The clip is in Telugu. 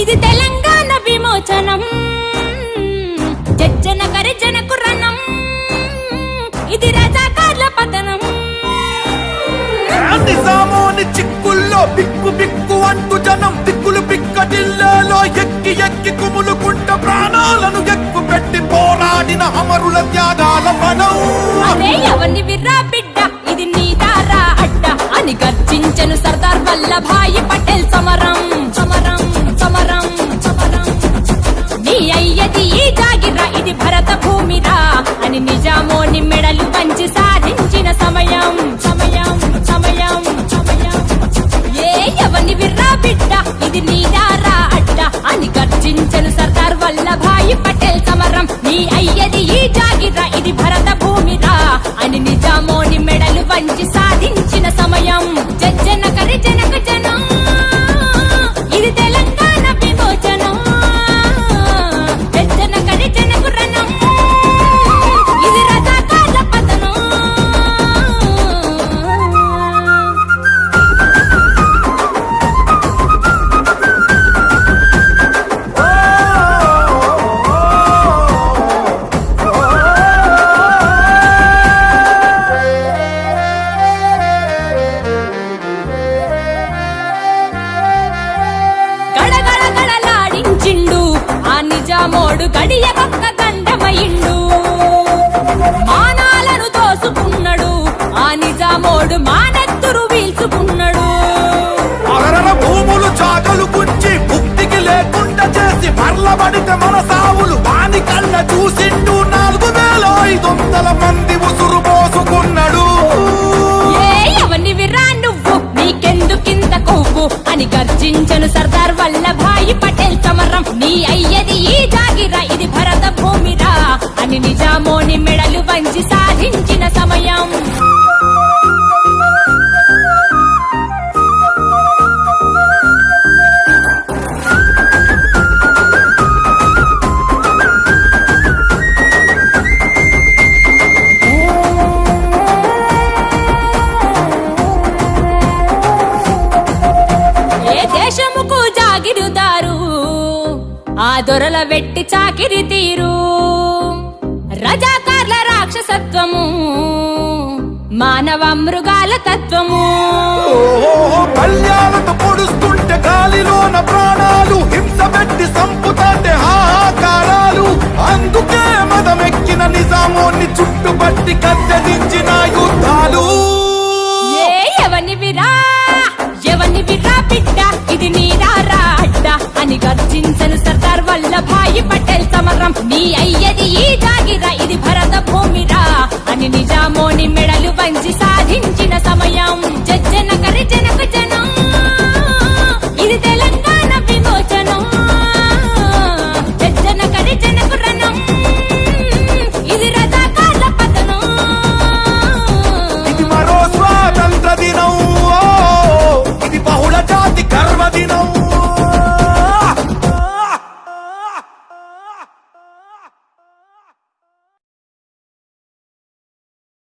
ఇది తెలంగాణ విమోచనం. జజ్జన గరిజనకు రణం. ఇది రజాకార్ల పతనం. నిజామోని చిక్కుల్లో బిక్కు బిక్కు అంటూ జనం దిక్కులు పిక్కటిల్లాలో ఎక్కి ఎక్కి కుములుకుంట ప్రాణాలను ఎక్కు పెట్టి పోరాడిన అమరుల త్యాగాల ఫలం అదే ఎవరిని విర్రా బిడ్డ ఇది నీ దారా అడ్డ అని గర్జించను సర్దార్ వల్లభాయి పటేల్ సమరం. వీల్చుకున్నాడు అరరర భూములు చాకలు గుంచి ముక్తికి లేకుండా చేసి మరలబడితే మన సావులు వాని కళ్ళ చూసిండు నాలుగు వేల ఐదు వందల మంది ఉసురు పోసుకున్నాడు. నువ్వు? నీకెందుకింత కొవ్వు? అని గర్జించను సర్దార్ వల్లభాయి పటేల్ సమరం నీ అయ్యది ఈ జాగిరా ఇది భరత భూమిరా అని నిజామోని మెడలు వంచి సాధించిన సమయం. దేశముకు ఆ దొరల వెట్టి చాకిరి తీరు. రజాకార్ల రాక్షసత్వము మానవ మృగాల తత్వము. ఓహో కళ్యాణతో పొడుస్తుంటే గాలిలోన ప్రాణాలు హింస పెట్టి సంపుతాంటే హాహాకారాలు. అందుకే మదమెక్కిన నిజామోని చుట్టుపట్టి కత్తెదించిన పంచి సాధించిన సమయం. జజ్జన కరి జ